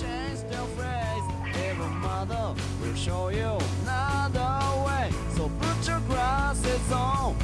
change their phrase. Even mother will show you another way. So put your glasses on